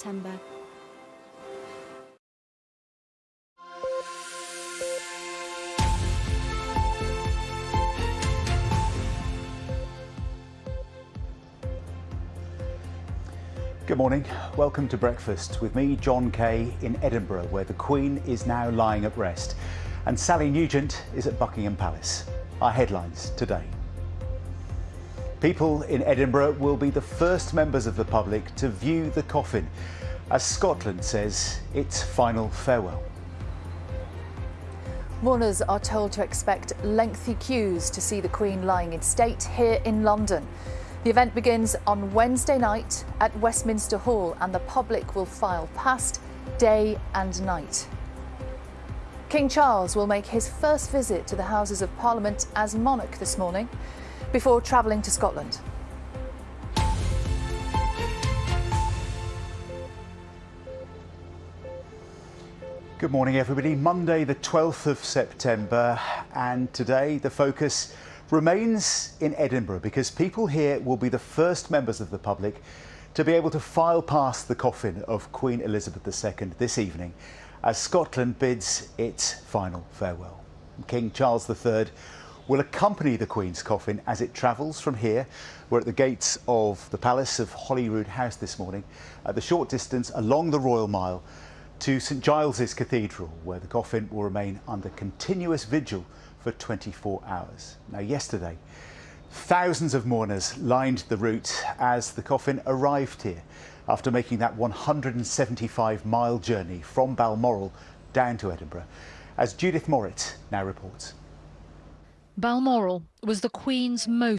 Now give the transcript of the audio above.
September. Good morning. Welcome to breakfast with me, Jon Kay, in Edinburgh, where the Queen is now lying at rest, and Sally Nugent is at Buckingham Palace. Our headlines today. People in Edinburgh will be the first members of the public to view the coffin, as Scotland says its final farewell. Mourners are told to expect lengthy queues to see the Queen lying in state here in London. The event begins on Wednesday night at Westminster Hall and the public will file past day and night. King Charles will make his first visit to the Houses of Parliament as monarch this morning before travelling to Scotland. Good morning, everybody. Monday, the 12th of September, and today the focus remains in Edinburgh because people here will be the first members of the public to be able to file past the coffin of Queen Elizabeth II this evening as Scotland bids its final farewell. King Charles III will accompany the Queen's coffin as it travels from here. We're at the gates of the Palace of Holyroodhouse this morning, at the short distance along the Royal Mile to St Giles's Cathedral, where the coffin will remain under continuous vigil for 24 hours. Now, yesterday, thousands of mourners lined the route as the coffin arrived here after making that 175 mile journey from Balmoral down to Edinburgh, as Judith Moritz now reports. Balmoral was the Queen's most